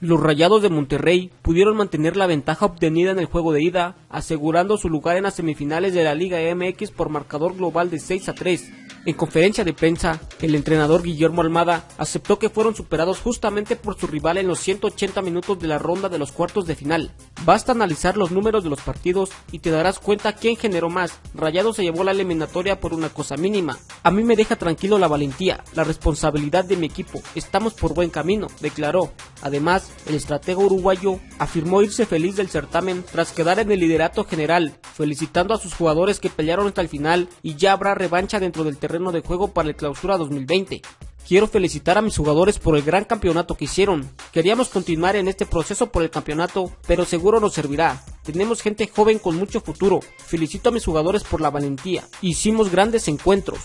Los Rayados de Monterrey pudieron mantener la ventaja obtenida en el juego de ida, asegurando su lugar en las semifinales de la Liga MX por marcador global de 6 a 3. En conferencia de prensa, el entrenador Guillermo Almada aceptó que fueron superados justamente por su rival en los 180 minutos de la ronda de los cuartos de final. Basta analizar los números de los partidos y te darás cuenta quién generó más. Rayado se llevó la eliminatoria por una cosa mínima. A mí me deja tranquilo la valentía, la responsabilidad de mi equipo. Estamos por buen camino, declaró. Además, el estratega uruguayo afirmó irse feliz del certamen tras quedar en el liderato general, felicitando a sus jugadores que pelearon hasta el final y ya habrá revancha dentro del terreno de juego para el clausura 2020. Quiero felicitar a mis jugadores por el gran campeonato que hicieron. Queríamos continuar en este proceso por el campeonato, pero seguro nos servirá. Tenemos gente joven con mucho futuro. Felicito a mis jugadores por la valentía. Hicimos grandes encuentros.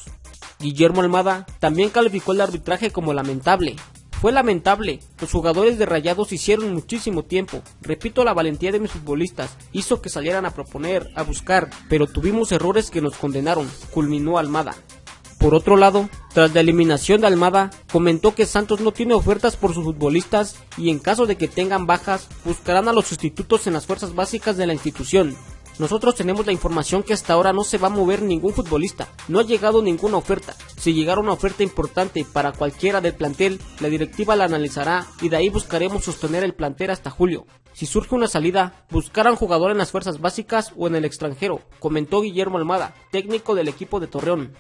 Guillermo Almada también calificó el arbitraje como lamentable. Fue lamentable, los jugadores de Rayados hicieron muchísimo tiempo. Repito, la valentía de mis futbolistas hizo que salieran a proponer, a buscar, pero tuvimos errores que nos condenaron, culminó Almada. Por otro lado, tras la eliminación de Almada, comentó que Santos no tiene ofertas por sus futbolistas y en caso de que tengan bajas, buscarán a los sustitutos en las fuerzas básicas de la institución. Nosotros tenemos la información que hasta ahora no se va a mover ningún futbolista, no ha llegado ninguna oferta. Si llegara una oferta importante para cualquiera del plantel, la directiva la analizará y de ahí buscaremos sostener el plantel hasta julio. Si surge una salida, buscarán jugador en las fuerzas básicas o en el extranjero, comentó Guillermo Almada, técnico del equipo de Torreón.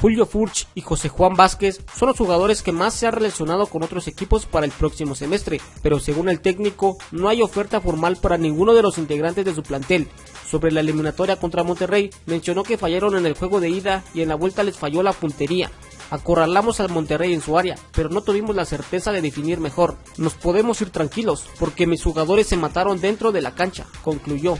Julio Furch y José Juan Vázquez son los jugadores que más se han relacionado con otros equipos para el próximo semestre, pero según el técnico no hay oferta formal para ninguno de los integrantes de su plantel. Sobre la eliminatoria contra Monterrey, mencionó que fallaron en el juego de ida y en la vuelta les falló la puntería. Acorralamos al Monterrey en su área, pero no tuvimos la certeza de definir mejor. Nos podemos ir tranquilos, porque mis jugadores se mataron dentro de la cancha, concluyó.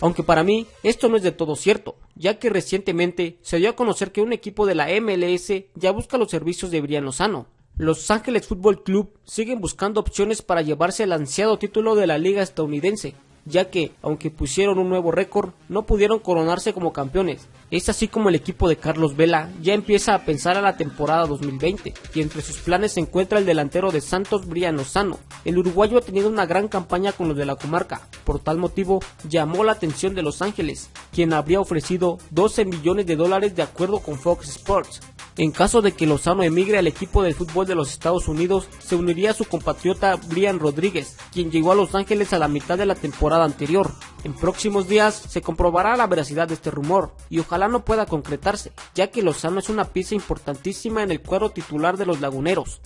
Aunque para mí esto no es de todo cierto, ya que recientemente se dio a conocer que un equipo de la MLS ya busca los servicios de Brian Lozano. Los Ángeles Football Club siguen buscando opciones para llevarse el ansiado título de la liga estadounidense, ya que, aunque pusieron un nuevo récord, no pudieron coronarse como campeones. Es así como el equipo de Carlos Vela ya empieza a pensar a la temporada 2020, y entre sus planes se encuentra el delantero de Santos Brian Lozano. El uruguayo ha tenido una gran campaña con los de la comarca, por tal motivo llamó la atención de Los Ángeles, quien habría ofrecido 12 millones de dólares de acuerdo con Fox Sports. En caso de que Lozano emigre al equipo del fútbol de los Estados Unidos, se uniría a su compatriota Brian Rodríguez, quien llegó a Los Ángeles a la mitad de la temporada anterior. En próximos días se comprobará la veracidad de este rumor, y ojalá no pueda concretarse, ya que Lozano es una pieza importantísima en el cuadro titular de los laguneros.